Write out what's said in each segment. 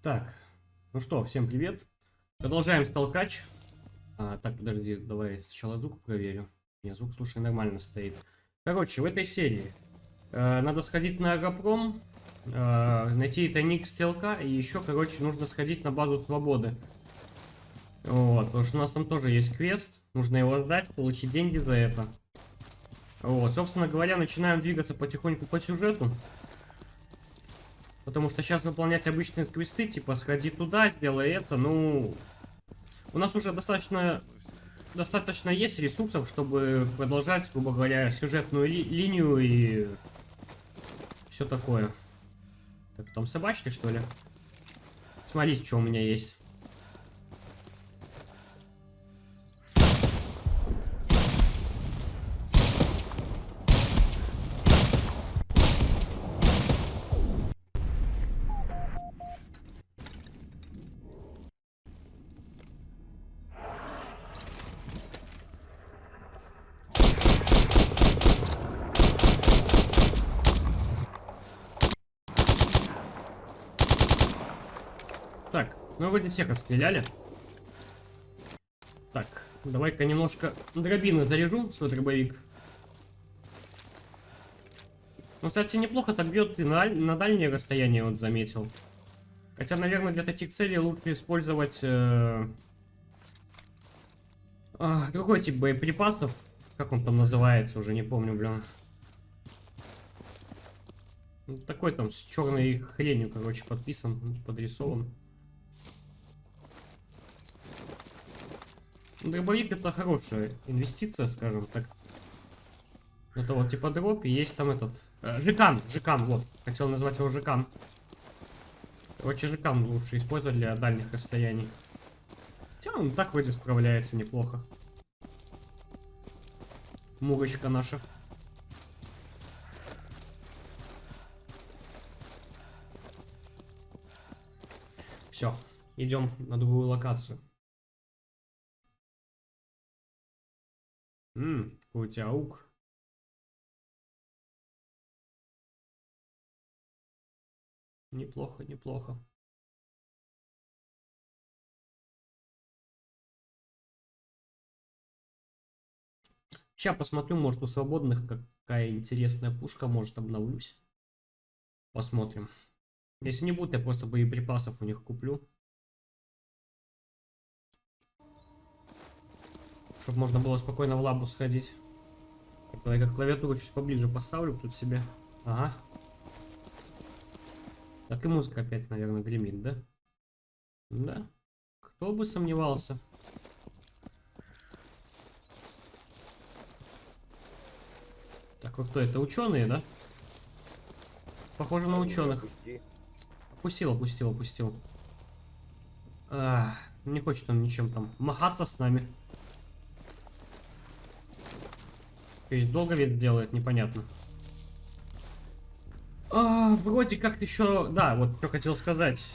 Так, ну что, всем привет. Продолжаем столкач. А, так, подожди, давай сначала звук проверю. Не, звук, слушай, нормально стоит. Короче, в этой серии э, надо сходить на Агропром, э, найти тайник стрелка, и еще, короче, нужно сходить на базу свободы. Вот, потому что у нас там тоже есть квест, нужно его сдать, получить деньги за это. Вот, собственно говоря, начинаем двигаться потихоньку по сюжету. Потому что сейчас выполнять обычные квесты, типа сходи туда, сделай это, ну... У нас уже достаточно достаточно есть ресурсов, чтобы продолжать, грубо говоря, сюжетную ли линию и все такое. Так, там собачки, что ли? Смотрите, что у меня есть. Вроде всех отстреляли. Так, давай-ка немножко дробины заряжу, свой дробовик. Ну, кстати, неплохо так бьет и на, на дальнее расстояние, вот заметил. Хотя, наверное, для таких целей лучше использовать э, э, другой тип боеприпасов. Как он там называется, уже не помню, блин. Ну, такой там с черной хренью, короче, подписан, подрисован. Дробовик это хорошая инвестиция, скажем так. Это вот типа дроп, и есть там этот... Э, жикан, жикан, вот. Хотел назвать его жикан. Короче, жикан лучше использовать для дальних расстояний. Хотя он так вроде справляется неплохо. Мурочка наша. Все, идем на другую локацию. Ммм, аук. Неплохо, неплохо. Сейчас посмотрю, может у свободных какая интересная пушка, может обновлюсь. Посмотрим. Если не будет, я просто боеприпасов у них куплю. Чтобы можно было спокойно в лабу сходить. Так, я клавиатуру чуть поближе поставлю тут себе. Ага. Так и музыка опять, наверное, гремит, да? Да. Кто бы сомневался. Так, вот кто это? Ученые, да? Похоже на ученых. Опустил, опустил, опустил. А, не хочет он ничем там махаться с нами. То есть долго вид делает, непонятно. А, вроде как еще... Да, вот что хотел сказать.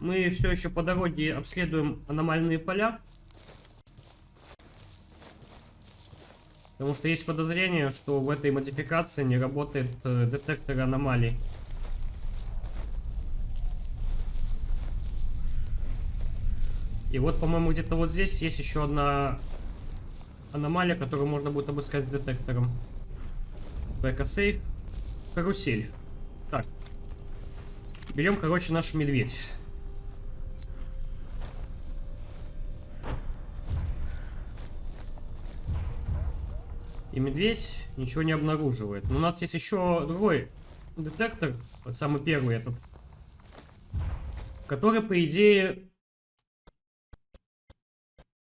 Мы все еще по дороге обследуем аномальные поля. Потому что есть подозрение, что в этой модификации не работает э, детектор аномалий. И вот, по-моему, где-то вот здесь есть еще одна аномалия, которую можно будет обыскать с детектором. Бэкосейф. Карусель. Так. Берем, короче, наш медведь. И медведь ничего не обнаруживает. Но у нас есть еще другой детектор, вот самый первый этот, который, по идее,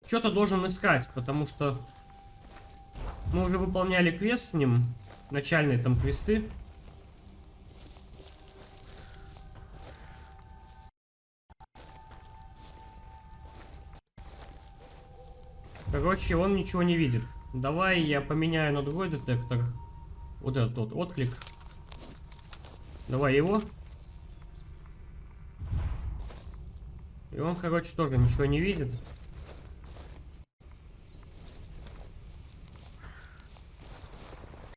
что-то должен искать, потому что мы уже выполняли квест с ним. Начальные там квесты. Короче, он ничего не видит. Давай я поменяю на другой детектор. Вот этот вот отклик. Давай его. И он, короче, тоже ничего не видит.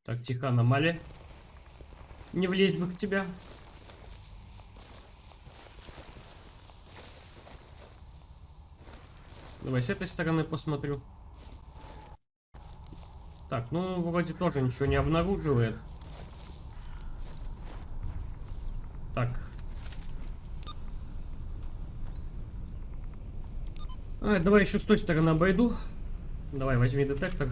Так, тихо, аномалия. Не влезть бы в тебя. Давай с этой стороны посмотрю. Так, ну, вроде тоже ничего не обнаруживает. Так. А, давай еще с той стороны обойду. Давай, возьми детектор.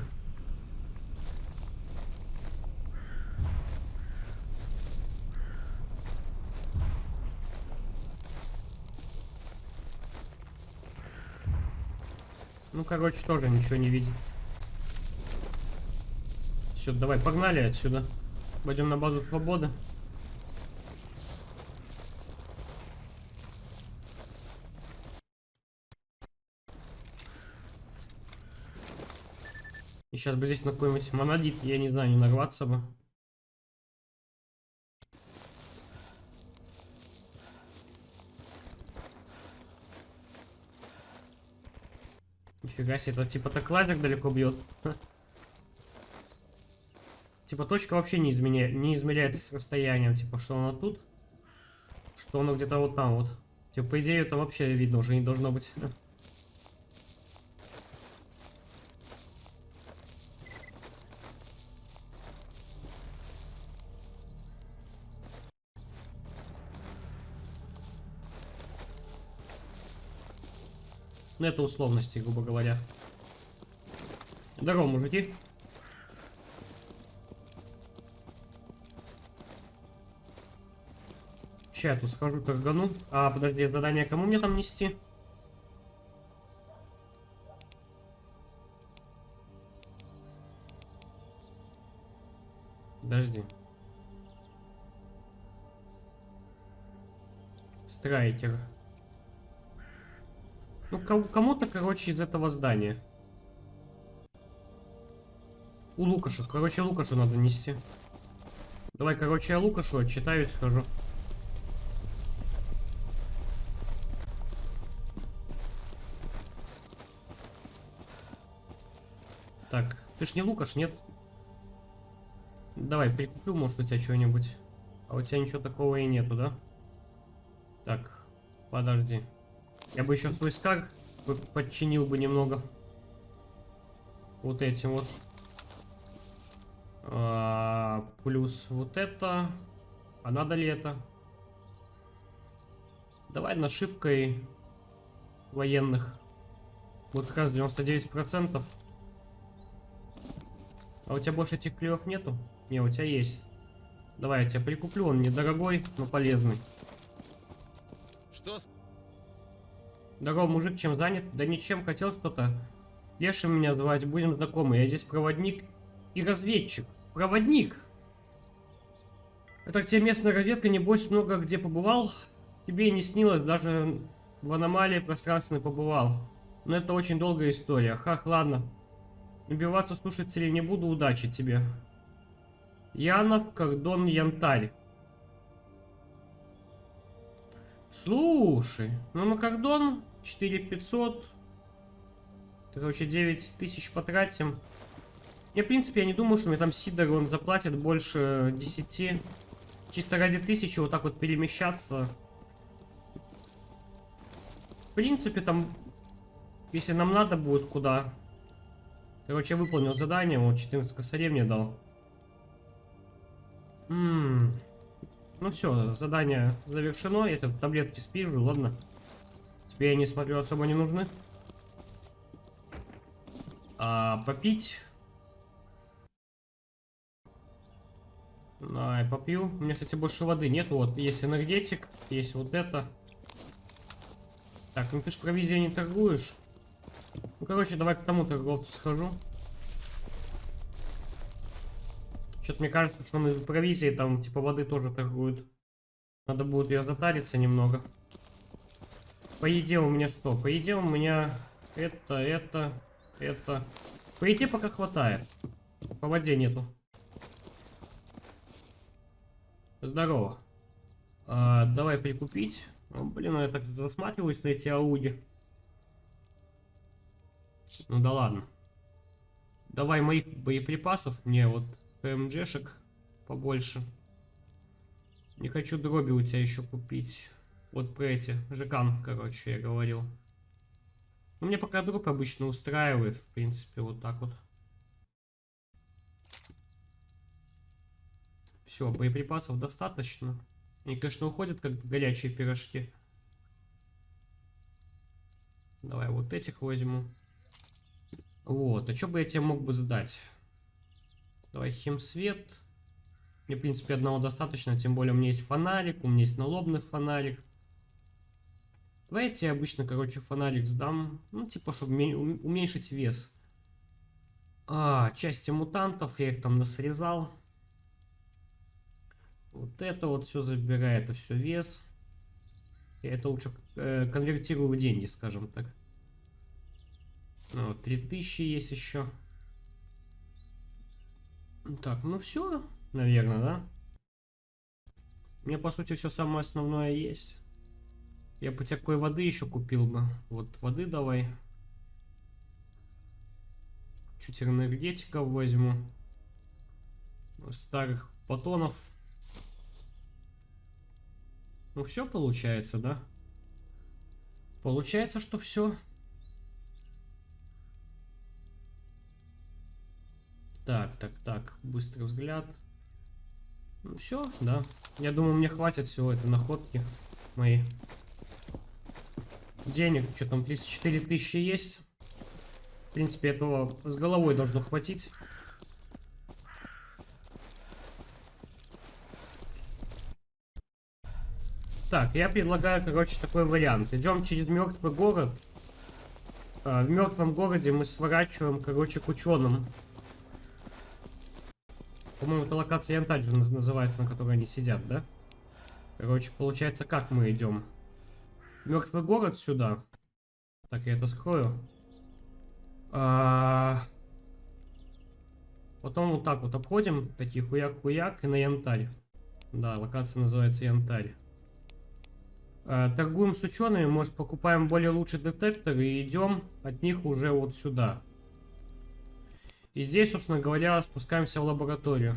Короче, тоже ничего не видит. Все, давай, погнали отсюда. Пойдем на базу свободы. И сейчас бы здесь на какой-нибудь монолит, я не знаю, не нарваться бы. Нифига себе, это типа так лазер далеко бьет. Типа точка вообще не, изменя... не измеряется с расстоянием. Типа, что она тут, что она где-то вот там вот. Типа, по идее, это вообще видно уже не должно быть. Ну, это условности, грубо говоря. Здорово, мужики. Сейчас я тут схожу, торгану. А, подожди, задание кому мне там нести? Подожди. Страйкер. Ну, кому-то, короче, из этого здания. У Лукаша. Короче, Лукашу надо нести. Давай, короче, я Лукашу отчитаюсь, схожу. Так, ты ж не Лукаш, нет? Давай, прикуплю, может, у тебя что-нибудь. А у тебя ничего такого и нету, да? Так, подожди. Я бы еще свой скар подчинил бы немного. Вот этим вот. А, плюс вот это. А надо ли это? Давай нашивкой военных. Вот как раз 99%. А у тебя больше этих клеев нету? Не, у тебя есть. Давай, я тебя прикуплю, он недорогой, но полезный. Что Здорово, мужик, чем занят? Да ничем, хотел что-то. Лешим меня звать, будем знакомы. Я здесь проводник и разведчик. Проводник! Это где местная разведка, небось, много где побывал. Тебе и не снилось, даже в аномалии пространственной побывал. Но это очень долгая история. Хах, ладно. Набиваться слушателей не буду, удачи тебе. Янов, Кордон, Янтарь. Слушай, ну на Кордон 4500. Короче, 9000 потратим. Я, в принципе, я не думаю, что мне там Сидор, он заплатит больше 10. Чисто ради тысячи вот так вот перемещаться. В принципе, там, если нам надо будет куда. Короче, выполнил задание, вот 14 косарей мне дал. Ммм. Ну все, задание завершено. Я таблетки спижу, ладно. Тебе, я не смотрю, особо не нужны. А, попить. Ай, попью. У меня, кстати, больше воды нет. Вот, есть энергетик, есть вот это. Так, ну ты ж провизией не торгуешь. Ну, короче, давай к тому торговцу схожу. Что-то мне кажется, что он из провизии там, типа, воды тоже торгует. Надо будет ее затариться немного. По еде у меня что? По еде у меня это, это, это. По еде пока хватает. По воде нету. Здорово. А, давай прикупить. О, блин, я так засматриваюсь на эти ауди. Ну да ладно. Давай моих боеприпасов мне вот ПМЖшек побольше. Не хочу дроби у тебя еще купить. Вот про эти, Жекан, короче, я говорил. Ну, мне пока дроп обычно устраивает, в принципе, вот так вот. Все, боеприпасов достаточно. Они, конечно, уходят как горячие пирожки. Давай вот этих возьму. Вот, а что бы я тебе мог бы сдать? Давай химсвет. Мне, в принципе, одного достаточно, тем более у меня есть фонарик, у меня есть налобный фонарик. Давай я обычно, короче, фонарик сдам. Ну, типа, чтобы уменьшить вес. А, части мутантов, я их там насрезал. Вот это вот все забирает, это все вес. Я это лучше э, конвертирую в деньги, скажем так. Ну, вот, 3000 есть еще. Так, ну все, наверное, да? У меня, по сути, все самое основное есть. Я бы такой воды еще купил бы. Вот воды давай. Чуть энергетиков возьму. Старых батонов ну все получается, да? Получается, что все. Так, так, так. Быстрый взгляд. Ну все, да. Я думаю, мне хватит всего этой находки моей. Денег, что там, 34 тысячи есть. В принципе, этого с головой должно хватить. Так, я предлагаю, короче, такой вариант. Идем через мертвый город. А, в мертвом городе мы сворачиваем, короче, к ученым. По-моему, это локация Янтадж называется, на которой они сидят, да? Короче, получается, как мы идем? Мертвый город сюда. Так, я это скрою. А... Потом вот так вот обходим, такие хуяк-хуяк, и на янтарь. Да, локация называется янтарь. Э, торгуем с учеными, может покупаем более лучший детектор и идем от них уже вот сюда. И здесь, собственно говоря, спускаемся в лабораторию.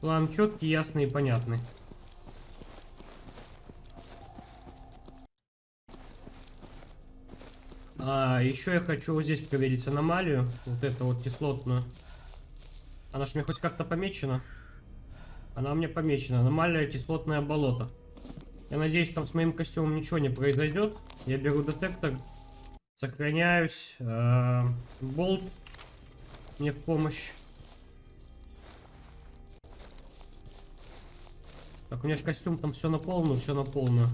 План четкий, ясный и понятный. А, еще я хочу вот здесь проверить аномалию. Вот эту вот кислотную. Она же мне хоть как-то помечена. Она меня помечена. Аномальное кислотное болото. Я надеюсь, там с моим костюмом ничего не произойдет. Я беру детектор. Сохраняюсь. Э болт мне в помощь. Так, у меня же костюм там все на полную, все на полную.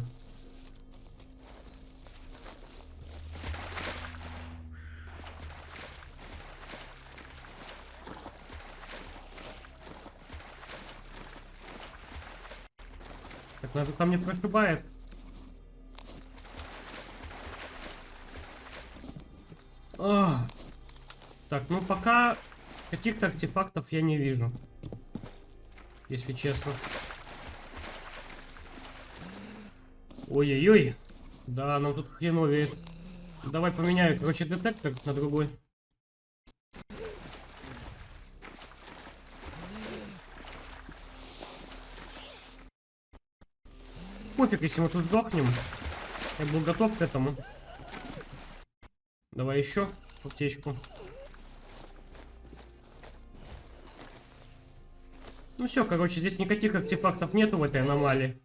Даже там не прошибает. Ах. Так, ну пока каких-то артефактов я не вижу. Если честно. Ой-ой-ой. Да, нам тут хреновеет. Давай поменяю, короче, детектор на другой. Пофиг, если мы тут сдохнем. Я был готов к этому. Давай еще аптечку. Ну все, короче, здесь никаких артефактов нету в этой аномалии.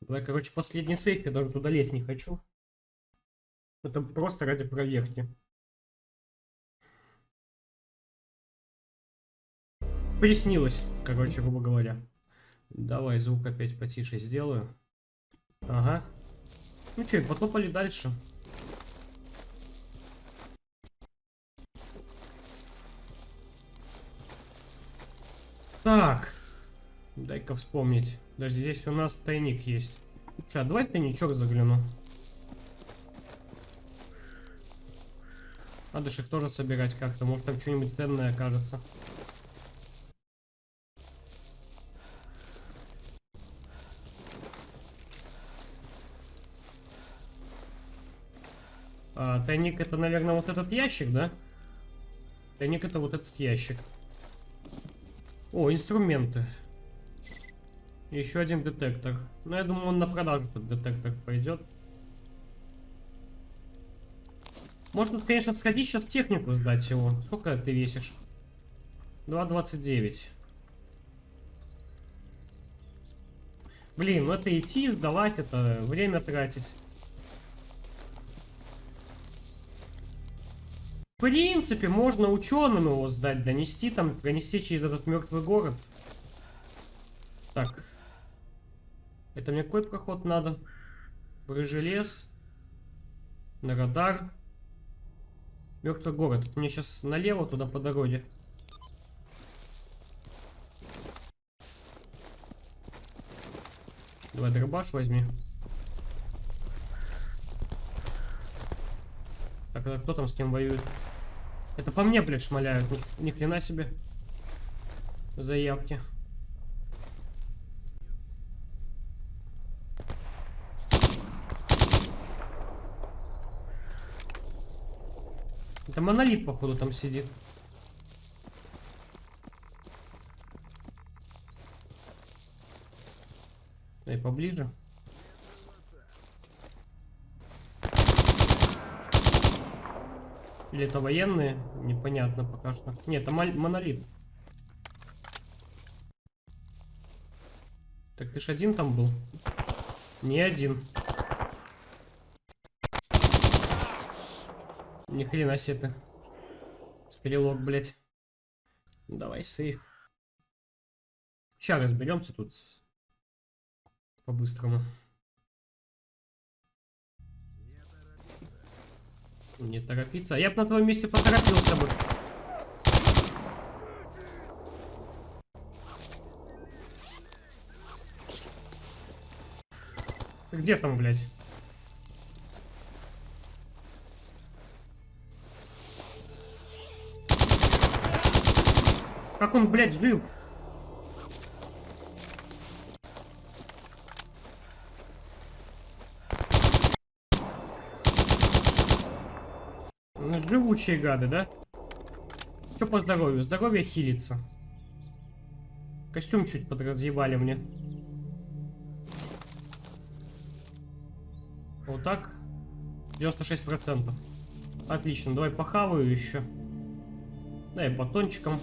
Давай, короче, последний сейф, я даже туда лезть не хочу. Это просто ради проверки. Приснилось, короче, грубо говоря. Давай звук опять потише сделаю. Ага. Ну что, потопали дальше. Так. Дай-ка вспомнить. Даже здесь у нас тайник есть. Че, давай тайничок загляну. Надо же их тоже собирать как-то. Может там что-нибудь ценное окажется. А, тайник это, наверное, вот этот ящик, да? Тайник это вот этот ящик. О, инструменты. Еще один детектор. Ну, я думаю, он на продажу этот детектор пойдет. Можно, конечно, сходить сейчас технику сдать его. Сколько ты весишь? 2.29. Блин, ну это идти, сдавать, это время тратить. В принципе, можно ученым его сдать, донести там, пронести через этот мертвый город. Так. Это мне какой проход надо? В рыжий лес. На радар. Мертвый город. Это мне сейчас налево туда по дороге. Давай дробаш возьми. А кто там с кем воюет? Это по мне, блядь, шмаляют. Ни, ни хрена себе. Заявки. Это монолит, походу, там сидит. Дай поближе. Или это военные? Непонятно пока что. Нет, это монолит. Так ты ж один там был? Не один. Ни хрена себе ты. Стрелок, блядь. Давай сейф. Сейчас разберемся тут по-быстрому. Не торопиться. Я бы на твоем месте поторопился бы. Где там, блядь? Как он, блядь, жил? Ну, Живучие гады, да? Что по здоровью? Здоровье хилится. Костюм чуть подразъебали мне. Вот так. 96%. Отлично, давай похаваю еще. Дай батончиком.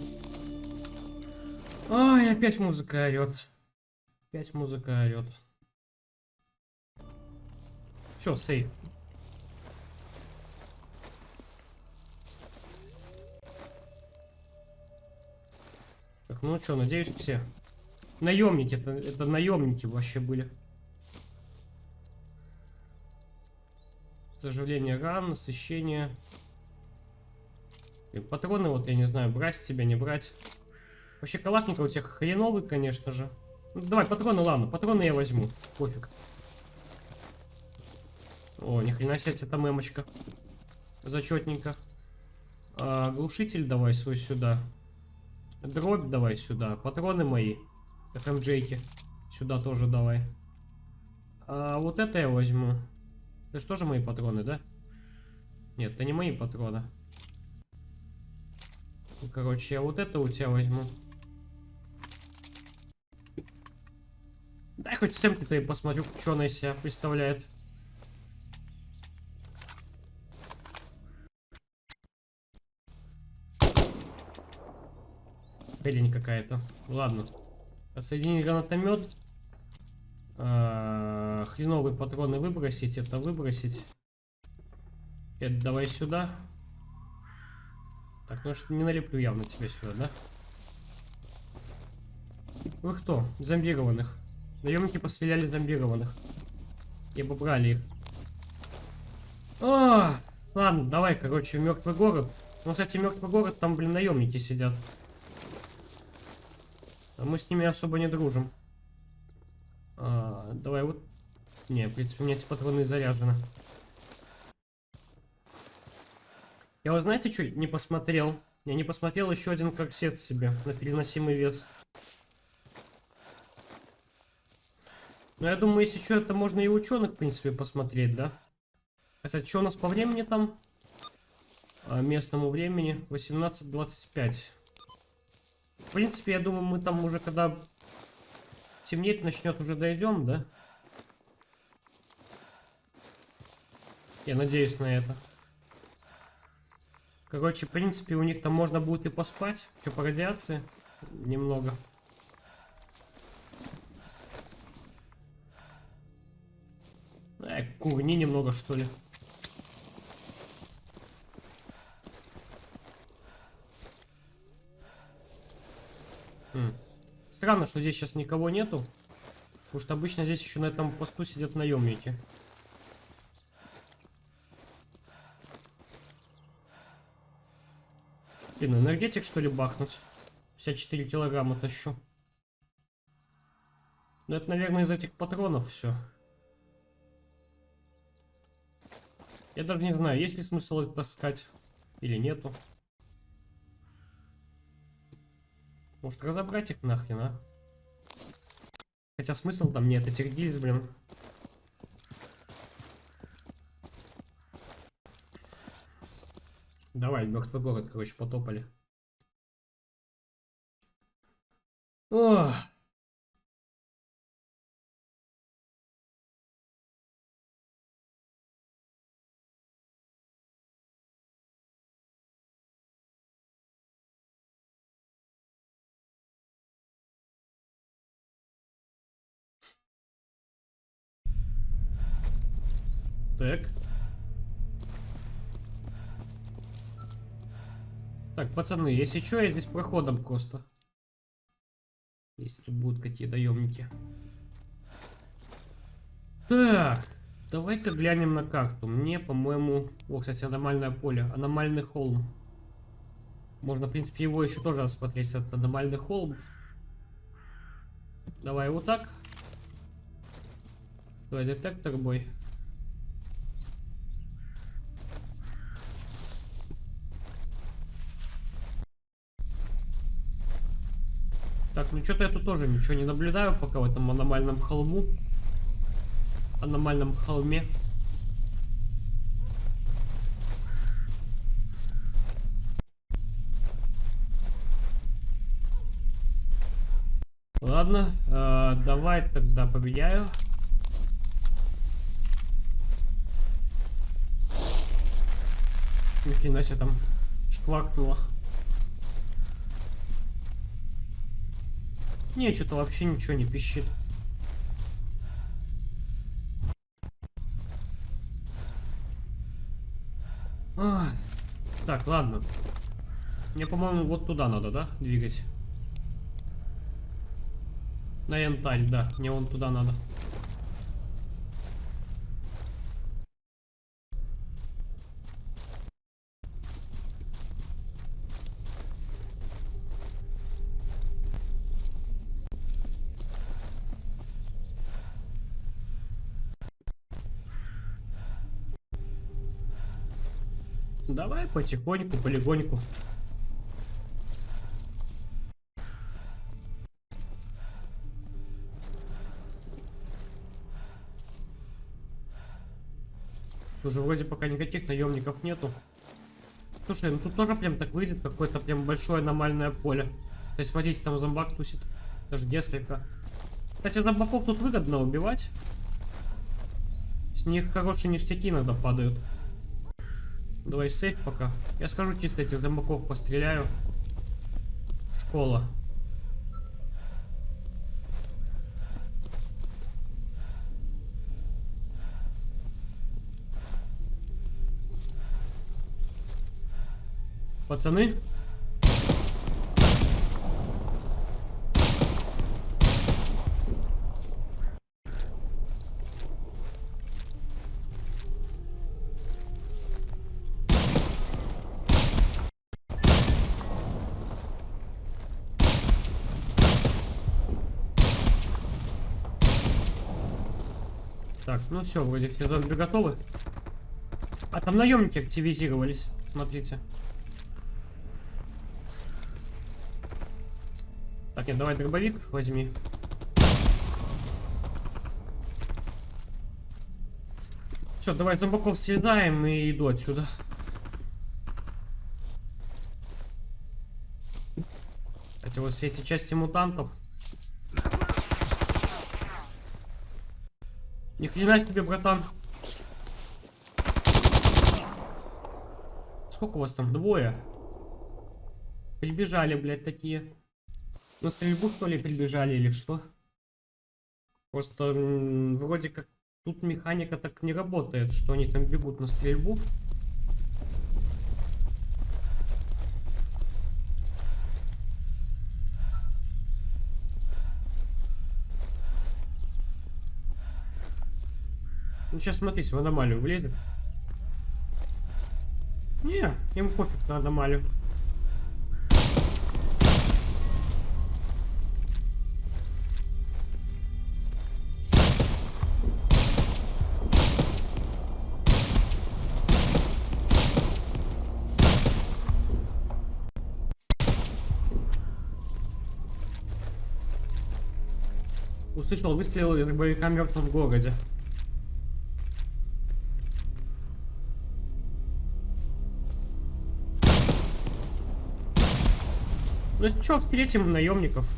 Ай, опять музыка орет. Опять музыка орет. Все, сейф. Ну что, надеюсь, все. Наемники, это, это наемники вообще были. Заживление ран, насыщение. И патроны, вот я не знаю, брать с тебя, не брать. Вообще калашников у тебя хреновый, конечно же. Ну, давай, патроны, ладно, патроны я возьму. Пофиг. О, ни хрена себе, это мемочка. Зачетненько. А, глушитель давай свой сюда. Дробь давай сюда. Патроны мои. FMJ-ки. Сюда тоже давай. А вот это я возьму. Это же мои патроны, да? Нет, это не мои патроны. Короче, я вот это у тебя возьму. Дай хоть сэмки-то и посмотрю, что она из себя представляет. Хрень какая-то. Ладно. Соединить гранатомет. А, хреновые патроны выбросить. Это выбросить. Это давай сюда. Так, ну что не налеплю явно тебя сюда, да? Вы кто? Зомбированных. Наемники постреляли зомбированных. И обобрали их. А, ладно, давай, короче, мертвый город. Ну, кстати, мертвый город, там, блин, наемники сидят. Мы с ними особо не дружим. А, давай вот. Не, в принципе, у меня эти патроны заряжены. Я вот знаете, что не посмотрел? Я не посмотрел еще один корсет себе на переносимый вес. Ну, я думаю, если что, это можно и ученых, в принципе, посмотреть, да? Кстати, что у нас по времени там? А, местному времени 18.25. В принципе, я думаю, мы там уже, когда темнеть начнет, уже дойдем, да? Я надеюсь на это. Короче, в принципе, у них там можно будет и поспать. Что, по радиации? Немного. Э, курни немного, что ли. Хм. Странно, что здесь сейчас никого нету. Потому что обычно здесь еще на этом посту сидят наемники. Блин, энергетик что ли бахнуть? 54 килограмма тащу. Ну это, наверное, из этих патронов все. Я даже не знаю, есть ли смысл их таскать или нету. Может разобрать их нахрен, а? Хотя смысл там нет, этих гильз, блин. Давай, мертвый город, короче, потопали. Ох. Так. Так, пацаны, если что, я здесь проходом просто. Если тут будут какие доемники. Так, давай-ка глянем на карту. Мне, по-моему... О, кстати, аномальное поле. Аномальный холм. Можно, в принципе, его еще тоже рассмотреть. Это аномальный холм. Давай вот так. Давай детектор бой. Так, ну что-то я тут тоже ничего не наблюдаю пока в этом аномальном холму. Аномальном холме. Ладно, э, давай тогда поменяю. Ни хрена себе там шкваркнуло. Не, что-то вообще ничего не пищит. А, так, ладно. Мне, по-моему, вот туда надо, да, двигать? На янтарь, да. Мне вон туда надо. Давай потихоньку, полигоньку. Уже вроде пока никаких наемников нету. Слушай, ну тут тоже прям так выйдет какое-то прям большое аномальное поле. То есть, смотрите, там зомбак тусит. Даже несколько. Кстати, зомбаков тут выгодно убивать. С них хорошие ништяки иногда падают. Давай сейф пока. Я скажу чисто этих зомбаков постреляю. Школа. Пацаны? Так, ну все, вроде все зомби готовы. А там наемники активизировались. Смотрите. Так, нет, давай дробовик возьми. Все, давай зомбаков съедаем и иду отсюда. Эти вот все эти части мутантов. Ни хрена себе, братан. Сколько у вас там? Двое. Прибежали, блядь, такие. На стрельбу, что ли, прибежали или что? Просто вроде как тут механика так не работает, что они там бегут на стрельбу. Сейчас смотрите, в аномалию влезет. Не, им пофиг на аномалию. Услышал выстрел из боевика в мертвом городе. Ну что, встретим наемников.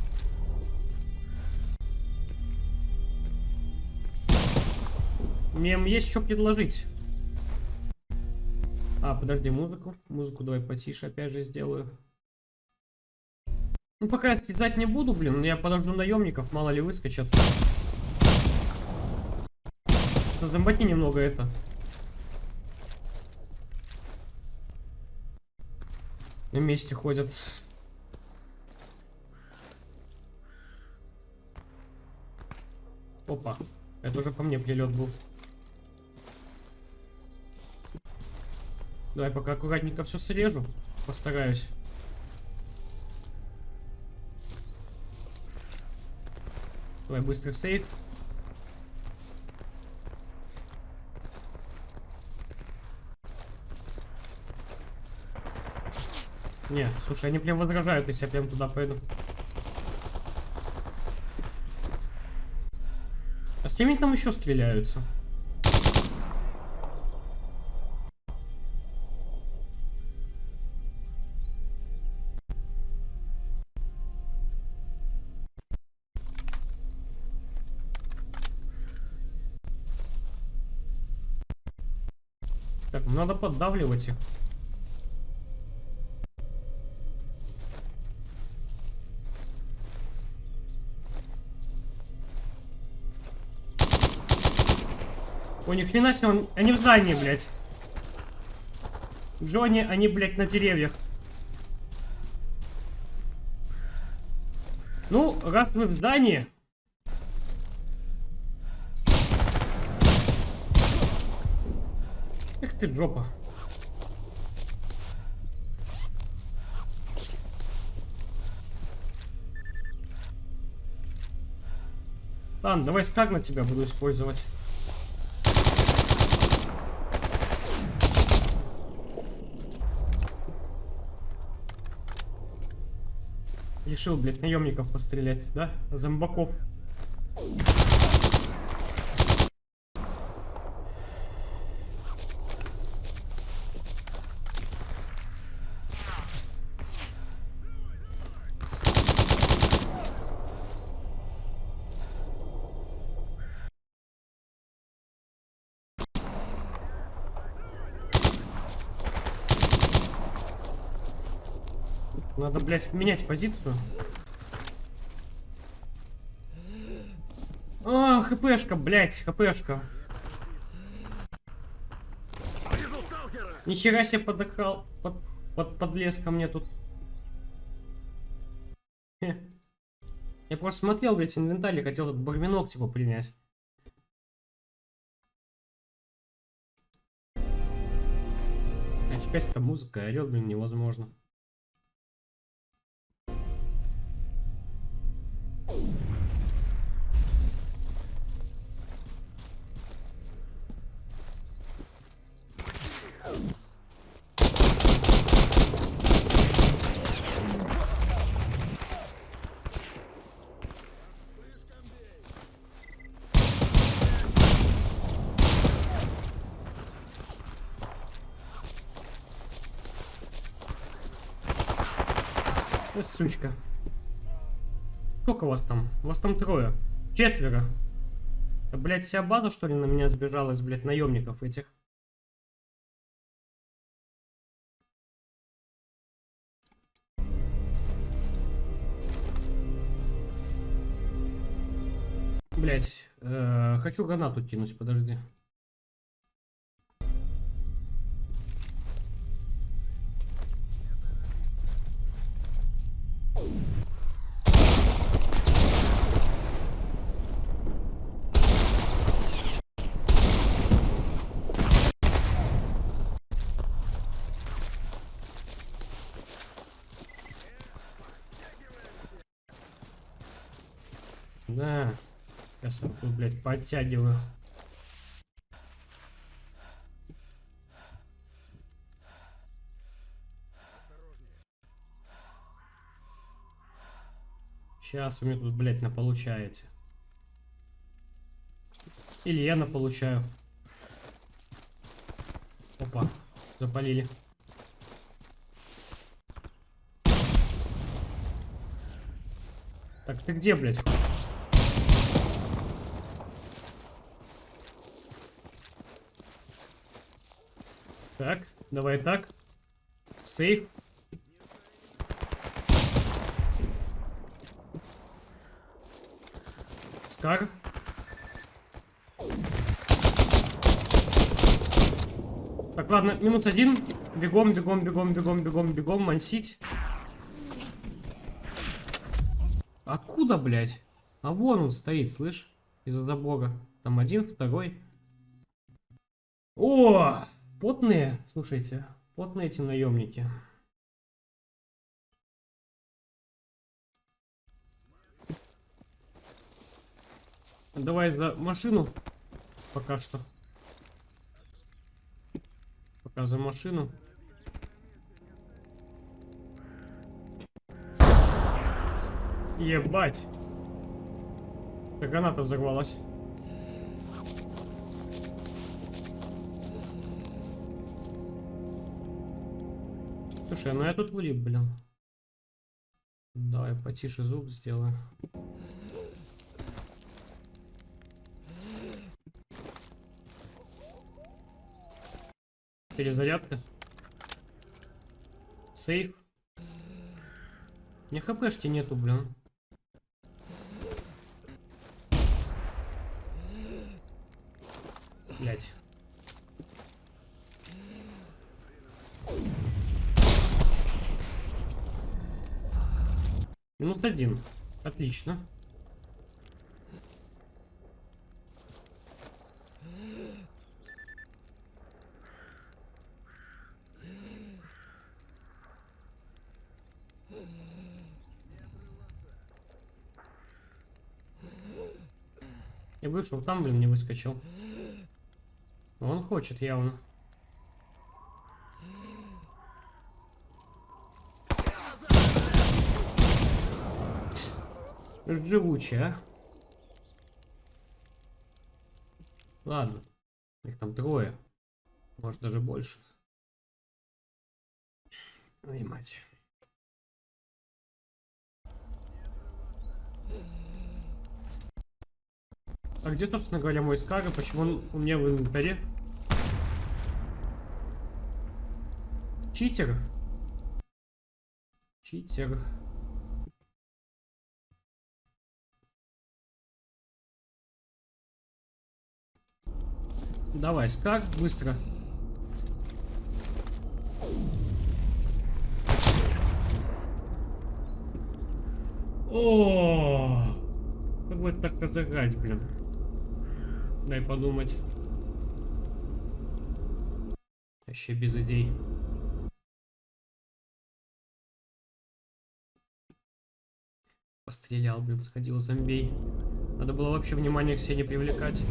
Мне есть что предложить. А, подожди, музыку. Музыку давай потише опять же сделаю. Ну, пока я стрелять не буду, блин, я подожду наемников, мало ли выскочат. Зомбати немного это. На месте ходят. Опа. Это уже по мне прилет был. Давай пока аккуратненько все срежу. Постараюсь. Давай быстрый сейф. Не, слушай, они прям возражают, если я прям туда пойду. С кем там еще стреляются? Так, ну надо поддавливать их. О, ни хрена себе, он... они в здании, блядь. Джонни, они, блядь, на деревьях. Ну, раз вы в здании... Эх ты, жопа. Ладно, давай скаг на тебя буду использовать. Решил, блядь, наемников пострелять, да? Зомбаков. Надо, блядь, менять позицию. А, хпшка, блядь, хпшка. Нихера себе подохал, под, под, подлез ко мне тут. Я просто смотрел, блядь, инвентарь, хотел этот барвинок, типа, принять. А теперь эта музыка орет, блин, невозможно. сучка. Сколько вас там? Вас там трое. Четверо. Да, блядь, вся база, что ли, на меня сбежалась, блядь, наемников этих? Блять, э, -э хочу гранату кинуть, подожди. Подтягиваю. Сейчас у меня тут, блядь, на получаете. Или я на получаю. Опа, запалили. Так, ты где, блядь? Так, давай так. Сейф. Скар. Так, ладно, минус один. Бегом, бегом, бегом, бегом, бегом, бегом, мансить. Откуда, блядь? А вон он стоит, слышь? Из-за забора. Там один, второй. О! Потные, слушайте, потные эти наемники. Давай за машину. Пока что. Пока за машину. Ебать. Как граната взорвалась. Слушай, ну я тут влип, блин. Давай потише звук сделаю. Перезарядка. Сейф. Не хпшки нету, блин. Блять. Минус один. Отлично. Я вышел там, блин, не выскочил. Он хочет явно. Живучий, а? Ладно. Их там трое. Может даже больше. Ой, мать. А где, собственно говоря, мой скага? Почему он у меня в инвентаре? Читер. Читер. Давай, скак, быстро. О, как это так разыграть, блин? Дай подумать. Вообще без идей. Пострелял, блин, сходил зомбей. Надо было вообще внимание к себе не привлекать.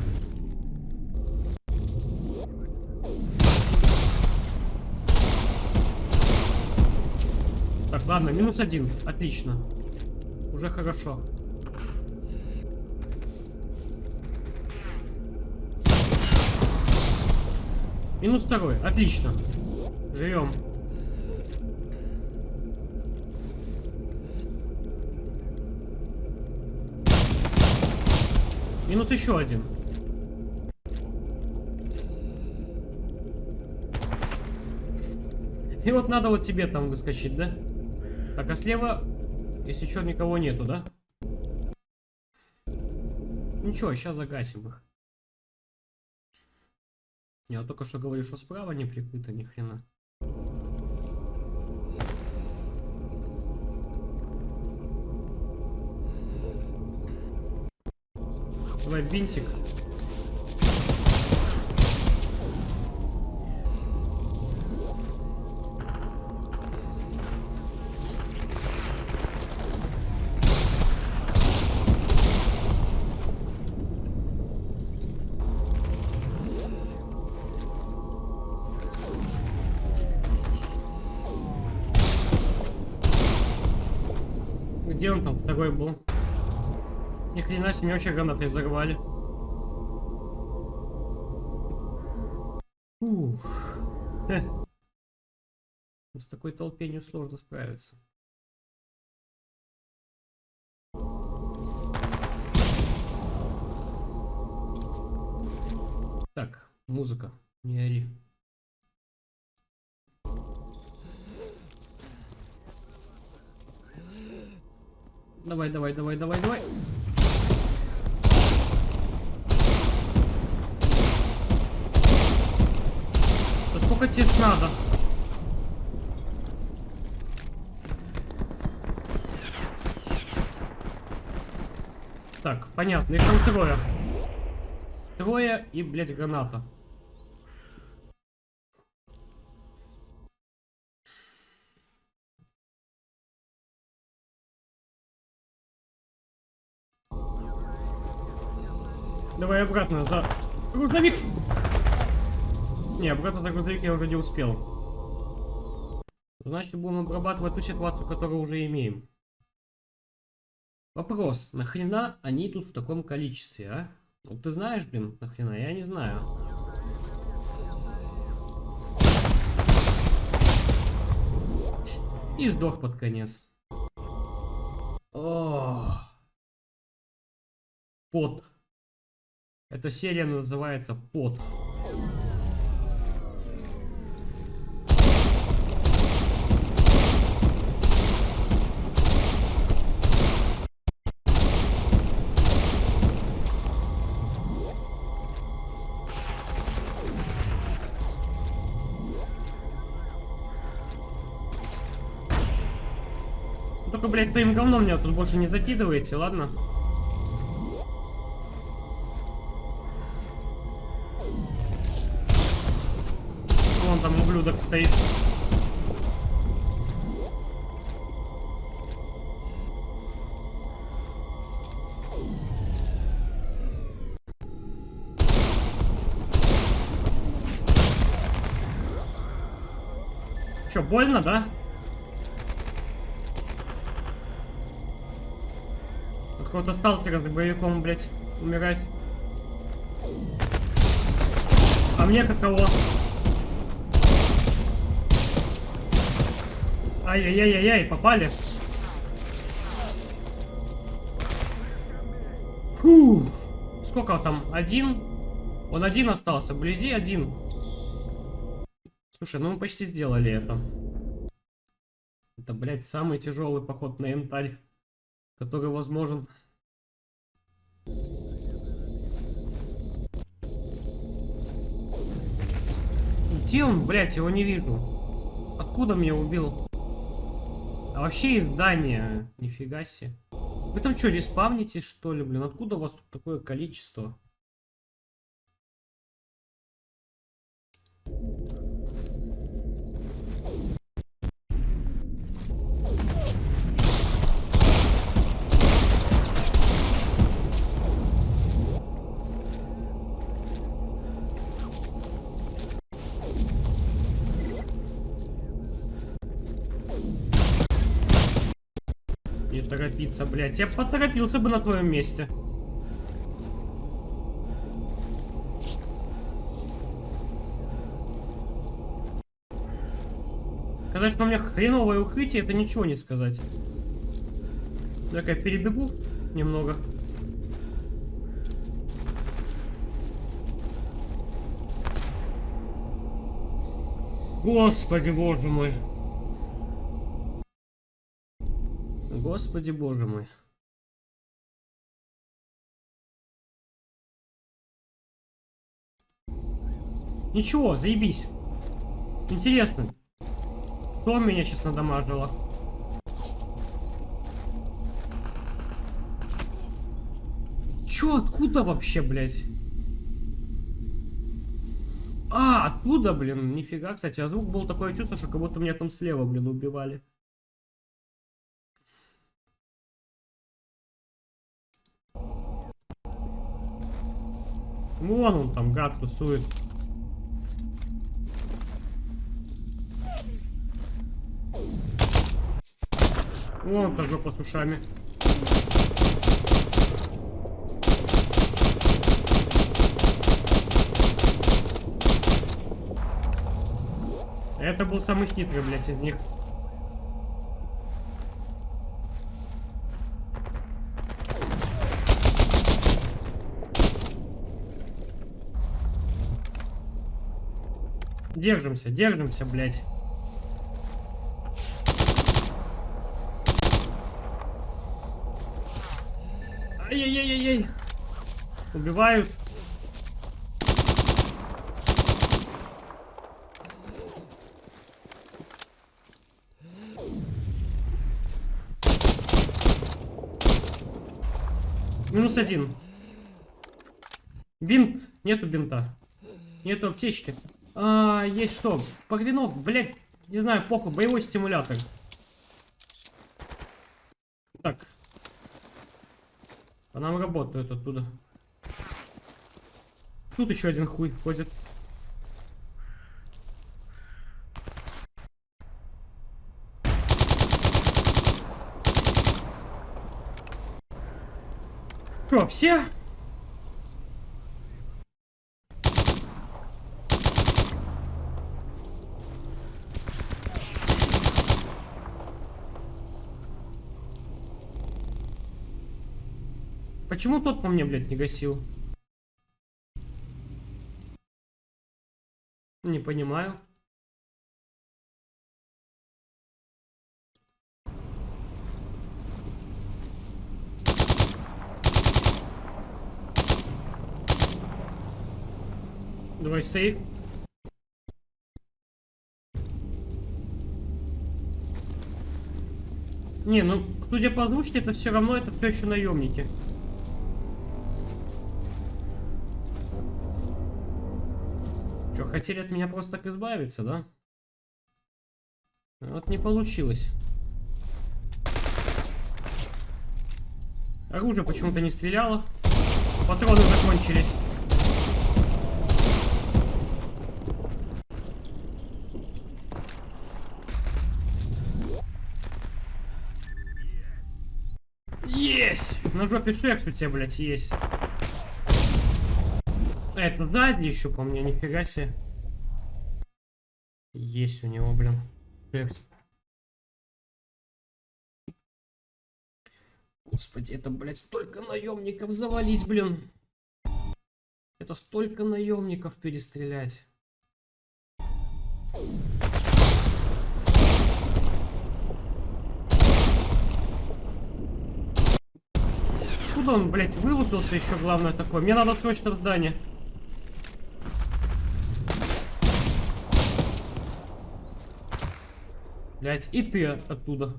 Так, ладно, минус один. Отлично. Уже хорошо. Минус второй. Отлично. Живем. Минус еще один. И вот надо вот тебе там выскочить, да? Так, а слева, если что, никого нету, да? Ничего, сейчас загасим их. Я только что говорю, что справа не прикрыто ни хрена. Давай бинтик. Второй был? Ни хрена себе, меня вообще гранатой взорвали. Ух. Хе. С такой толпенью сложно справиться. Так, музыка, не ори. Давай, давай, давай, давай, давай. Да сколько тебе надо? Так, понятно, их там трое. Трое и, блядь, граната. Давай обратно за грузовик. Не, обратно за грузовик я уже не успел. Значит, будем обрабатывать ту ситуацию, которую уже имеем. Вопрос, нахрена они тут в таком количестве, а? Вот ты знаешь, блин, нахрена? Я не знаю. И сдох под конец. О, Пот. Эта серия называется Пот. Только, блядь, своим говном меня тут больше не закидываете, ладно? Вон там ублюдок стоит. Че, больно, да? От какого-то сталкера с боевиком, блядь, умирать. А мне каково? Ай-яй-яй-яй, попали. Фу. Сколько там? Один? Он один остался. Вблизи один. Слушай, ну мы почти сделали это. Это, блядь, самый тяжелый поход на янтарь, который возможен. Где он, блядь, его не вижу. Откуда меня убил? А вообще из здания. Нифига себе. Вы там что, респавнитесь, что ли, блин? Откуда у вас тут такое количество? Торопиться, блядь. Я поторопился бы на твоем месте. Сказать, что у меня хреновое укрытие, это ничего не сказать. Так, я перебегу немного. Господи, боже мой. Господи, боже мой. Ничего, заебись. Интересно, кто меня сейчас надамажило? А? Чё, откуда вообще, блядь? А, оттуда, блин, нифига, кстати, а звук был такое чувство, что как будто меня там слева, блин, убивали. Вон он там, гад тусует. Вон та жопа с ушами. Это был самый хитрый, блядь, из них. Держимся, держимся, блядь. Ай-яй-яй-яй-яй. Убивают. Минус один. Бинт. Нету бинта. Нету аптечки. А, есть что? Погвинок, блядь. Не знаю, похуй. Боевой стимулятор. Так. По нам работают оттуда. Тут еще один хуй входит. Все? Почему тот по мне, блядь, не гасил? Не понимаю. Давай сейф. Не, ну, судя по озвучке, это все равно, это все еще наемники. Хотели от меня просто так избавиться, да? Вот не получилось. Оружие почему-то не стреляло. Патроны закончились. Есть! На жопе шекс у тебя, блядь, есть. Это сзади еще по мне, нифига себе. Есть у него, блин. Господи, это, блядь, столько наемников завалить, блин. Это столько наемников перестрелять. Куда он, блядь, вылупился еще, главное, такое? Мне надо срочно в здание. Блядь, и ты оттуда.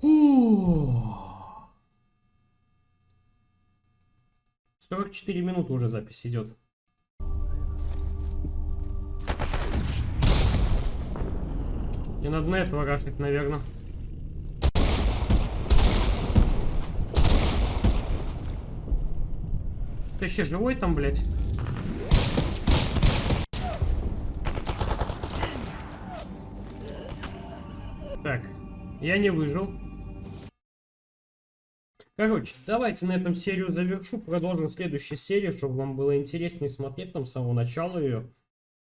Фу. 44 минуты уже запись идет. Не надо на этого рашить, наверное. Ты еще живой там, блядь? Так, я не выжил. Короче, давайте на этом серию завершу. Продолжим в следующей серии, чтобы вам было интереснее смотреть там с самого начала ее.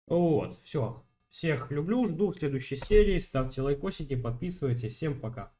Вот, все. Всех люблю, жду в следующей серии. Ставьте лайкосики, подписывайтесь. Всем пока.